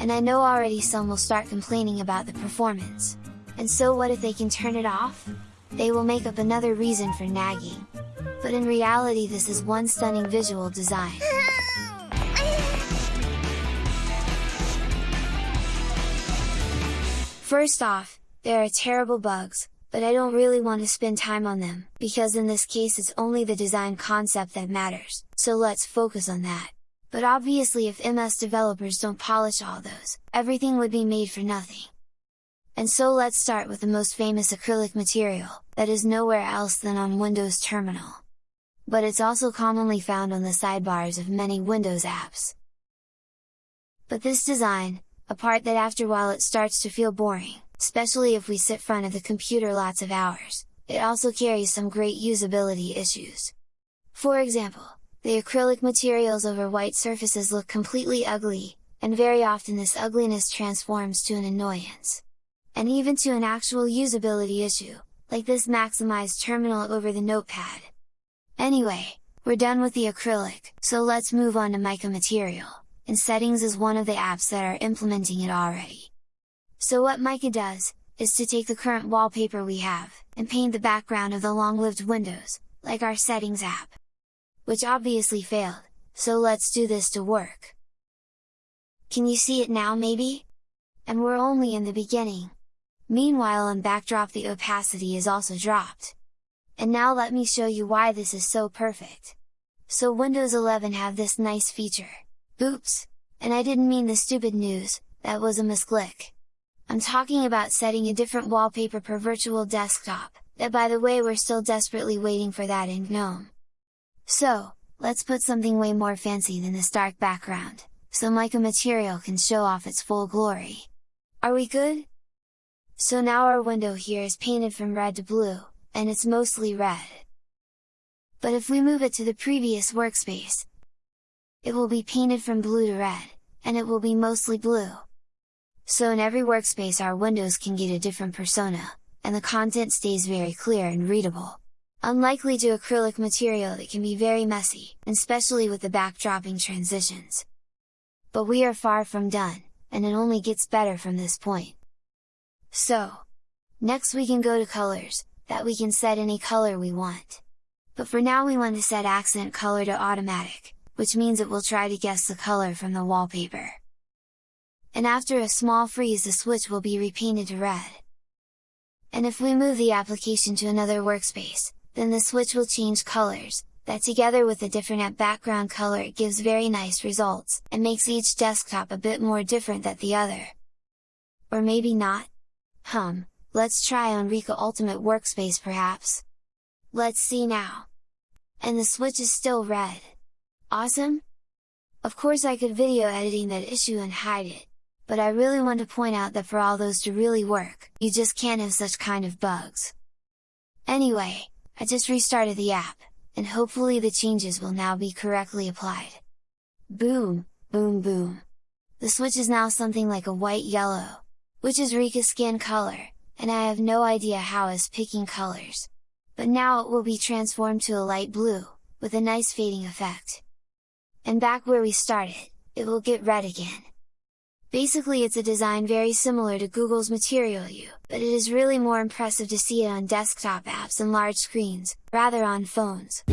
and I know already some will start complaining about the performance. And so what if they can turn it off? They will make up another reason for nagging. But in reality this is one stunning visual design. First off, there are terrible bugs, but I don't really want to spend time on them, because in this case it's only the design concept that matters, so let's focus on that. But obviously if MS developers don't polish all those, everything would be made for nothing. And so let's start with the most famous acrylic material, that is nowhere else than on Windows Terminal. But it's also commonly found on the sidebars of many Windows apps. But this design, a part that after a while it starts to feel boring, especially if we sit front of the computer lots of hours, it also carries some great usability issues. For example, the acrylic materials over white surfaces look completely ugly, and very often this ugliness transforms to an annoyance. And even to an actual usability issue, like this maximized terminal over the notepad. Anyway, we're done with the acrylic, so let's move on to mica material and Settings is one of the apps that are implementing it already. So what Mica does, is to take the current wallpaper we have, and paint the background of the long-lived windows, like our Settings app. Which obviously failed, so let's do this to work. Can you see it now maybe? And we're only in the beginning. Meanwhile on backdrop the opacity is also dropped. And now let me show you why this is so perfect. So Windows 11 have this nice feature, Oops! And I didn't mean the stupid news, that was a misclick! I'm talking about setting a different wallpaper per virtual desktop, that by the way we're still desperately waiting for that in GNOME. So, let's put something way more fancy than this dark background, so mica material can show off its full glory. Are we good? So now our window here is painted from red to blue, and it's mostly red. But if we move it to the previous workspace, it will be painted from blue to red, and it will be mostly blue. So in every workspace our windows can get a different persona, and the content stays very clear and readable. Unlikely to acrylic material it can be very messy, especially with the backdropping transitions. But we are far from done, and it only gets better from this point. So, next we can go to colors, that we can set any color we want. But for now we want to set accent color to automatic, which means it will try to guess the color from the wallpaper. And after a small freeze the switch will be repainted to red. And if we move the application to another workspace, then the switch will change colors, that together with a different app background color it gives very nice results, and makes each desktop a bit more different than the other. Or maybe not? Hum, let's try on Rika Ultimate Workspace perhaps? Let's see now! And the switch is still red! Awesome? Of course I could video editing that issue and hide it, but I really want to point out that for all those to really work, you just can't have such kind of bugs. Anyway, I just restarted the app, and hopefully the changes will now be correctly applied. Boom, boom boom! The switch is now something like a white-yellow, which is Rika's skin color, and I have no idea how is picking colors. But now it will be transformed to a light blue, with a nice fading effect and back where we started, it will get red again. Basically it's a design very similar to Google's Material You, but it is really more impressive to see it on desktop apps and large screens, rather on phones.